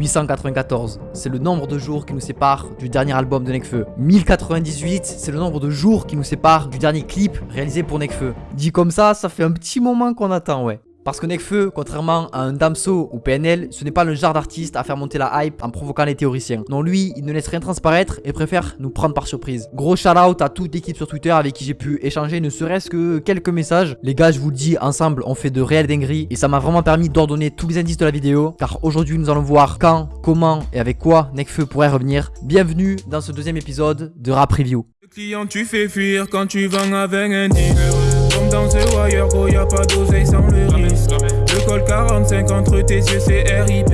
894, c'est le nombre de jours qui nous sépare du dernier album de Nekfeu. 1098, c'est le nombre de jours qui nous sépare du dernier clip réalisé pour Nekfeu. Dit comme ça, ça fait un petit moment qu'on attend, ouais. Parce que Nekfeu, contrairement à un Damso ou PNL, ce n'est pas le genre d'artiste à faire monter la hype en provoquant les théoriciens. Non, lui, il ne laisse rien transparaître et préfère nous prendre par surprise. Gros shout out à toute l'équipe sur Twitter avec qui j'ai pu échanger ne serait-ce que quelques messages. Les gars, je vous le dis, ensemble, on fait de réelles dingueries et ça m'a vraiment permis d'ordonner tous les indices de la vidéo. Car aujourd'hui, nous allons voir quand, comment et avec quoi Nekfeu pourrait revenir. Bienvenue dans ce deuxième épisode de Rap Review. Le client tu fais fuir quand tu vends avec un dans ce wire gros y'a pas d'oseille sans le risque Le col 45 entre tes yeux c'est RIP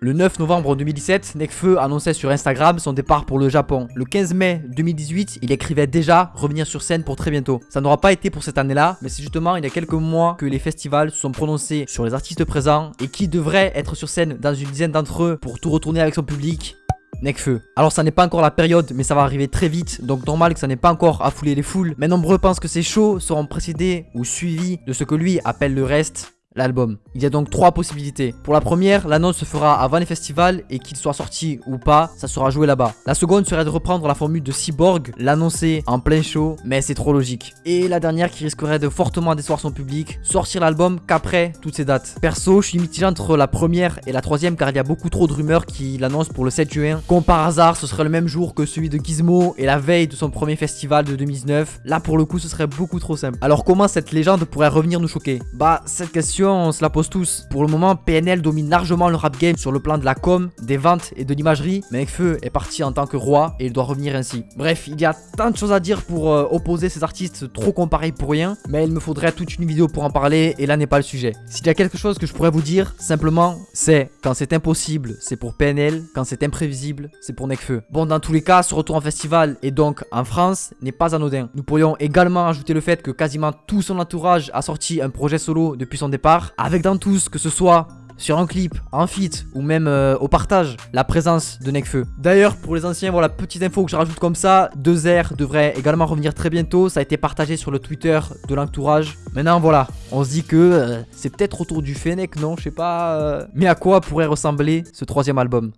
Le 9 novembre 2017, Nekfeu annonçait sur Instagram son départ pour le Japon. Le 15 mai 2018, il écrivait déjà revenir sur scène pour très bientôt. Ça n'aura pas été pour cette année-là, mais c'est justement il y a quelques mois que les festivals se sont prononcés sur les artistes présents et qui devraient être sur scène dans une dizaine d'entre eux pour tout retourner avec son public. Nekfeu. Alors ça n'est pas encore la période mais ça va arriver très vite. Donc normal que ça n'est pas encore à fouler les foules. Mais nombreux pensent que ces shows seront précédés ou suivis de ce que lui appelle le reste l'album. Il y a donc trois possibilités. Pour la première, l'annonce se fera avant les festivals et qu'il soit sorti ou pas, ça sera joué là-bas. La seconde serait de reprendre la formule de Cyborg, l'annoncer en plein show, mais c'est trop logique. Et la dernière qui risquerait de fortement décevoir son public, sortir l'album qu'après toutes ces dates. Perso, je suis mitigé entre la première et la troisième car il y a beaucoup trop de rumeurs qui l'annoncent pour le 7 juin. Comme par hasard, ce serait le même jour que celui de Gizmo et la veille de son premier festival de 2019. Là pour le coup, ce serait beaucoup trop simple. Alors comment cette légende pourrait revenir nous choquer? Bah, cette question on se la pose tous. Pour le moment, PNL domine largement le rap game sur le plan de la com, des ventes et de l'imagerie, mais Feu est parti en tant que roi et il doit revenir ainsi. Bref, il y a tant de choses à dire pour euh, opposer ces artistes trop comparés pour rien, mais il me faudrait toute une vidéo pour en parler et là n'est pas le sujet. S'il y a quelque chose que je pourrais vous dire, simplement, c'est quand c'est impossible, c'est pour PNL, quand c'est imprévisible, c'est pour Nekfeu. Bon, dans tous les cas, ce retour en festival et donc en France n'est pas anodin. Nous pourrions également ajouter le fait que quasiment tout son entourage a sorti un projet solo depuis son départ avec dans tous, que ce soit sur un clip, en feat ou même euh, au partage, la présence de Nekfeu. D'ailleurs, pour les anciens, voilà, petite info que je rajoute comme ça, 2R devrait également revenir très bientôt, ça a été partagé sur le Twitter de l'entourage. Maintenant, voilà, on se dit que euh, c'est peut-être autour du Fennec, non, je sais pas, euh, mais à quoi pourrait ressembler ce troisième album?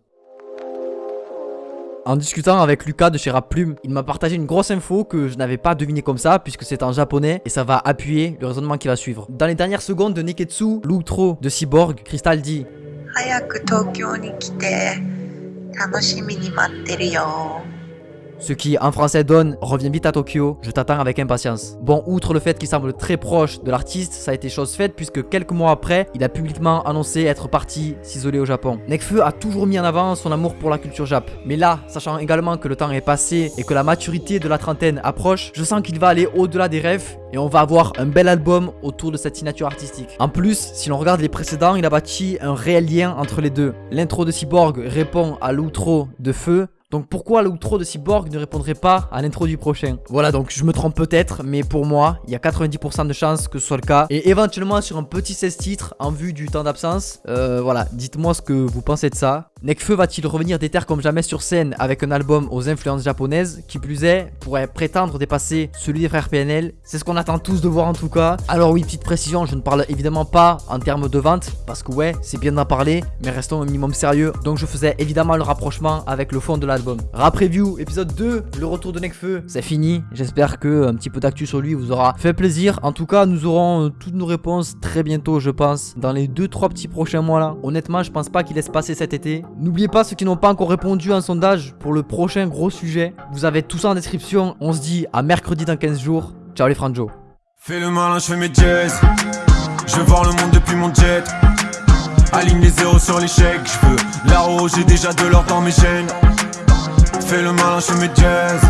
En discutant avec Lucas de chez Rap Plume, il m'a partagé une grosse info que je n'avais pas deviné comme ça puisque c'est en japonais et ça va appuyer le raisonnement qui va suivre. Dans les dernières secondes de Neketsu, l'outro de Cyborg, Crystal dit Ce qui en français donne Reviens vite à Tokyo, je t'attends avec impatience. Bon, outre le fait qu'il semble très proche de l'artiste, ça a été chose faite puisque quelques mois après, il a publiquement annoncé être parti s'isoler au Japon. Nekfeu a toujours mis en avant son amour pour la culture jap. Mais là, sachant également que le temps est passé et que la maturité de la trentaine approche, je sens qu'il va aller au-delà des rêves et on va avoir un bel album autour de cette signature artistique. En plus, si l'on regarde les précédents, il a bâti un réel lien entre les deux. L'intro de Cyborg répond à l'outro de Feu, donc pourquoi l'outro de Cyborg ne répondrait pas à l'intro du prochain? Voilà donc je me trompe peut-être mais pour moi il y a 90% de chances que ce soit le cas. Et éventuellement sur un petit 16 titres en vue du temps d'absence euh, Voilà dites-moi ce que vous pensez de ça Nekfeu va-t-il revenir des terres comme jamais sur scène avec un album aux influences japonaises Qui plus est pourrait prétendre dépasser celui des frères PNL C'est ce qu'on attend tous de voir en tout cas Alors oui petite précision je ne parle évidemment pas en termes de vente Parce que ouais c'est bien d'en parler mais restons au minimum sérieux Donc je faisais évidemment le rapprochement avec le fond de l'album Rap Review, épisode 2, le retour de Nekfeu, c'est fini. J'espère que un petit peu d'actu sur lui vous aura fait plaisir. En tout cas, nous aurons toutes nos réponses très bientôt, je pense, dans les 2-3 petits prochains mois là. Honnêtement, je pense pas qu'il laisse passer cet été. N'oubliez pas ceux qui n'ont pas encore répondu à un sondage pour le prochain gros sujet. Vous avez tout ça en description. On se dit à mercredi dans 15 jours. Ciao les franjo. Fais le malin, je fais mes jazz Je veux voir le monde depuis mon jet Aligne les zéros sur l'échec Je veux l'arroser déjà de l'or dans mes gènes Fais le malin, je fais mes jazz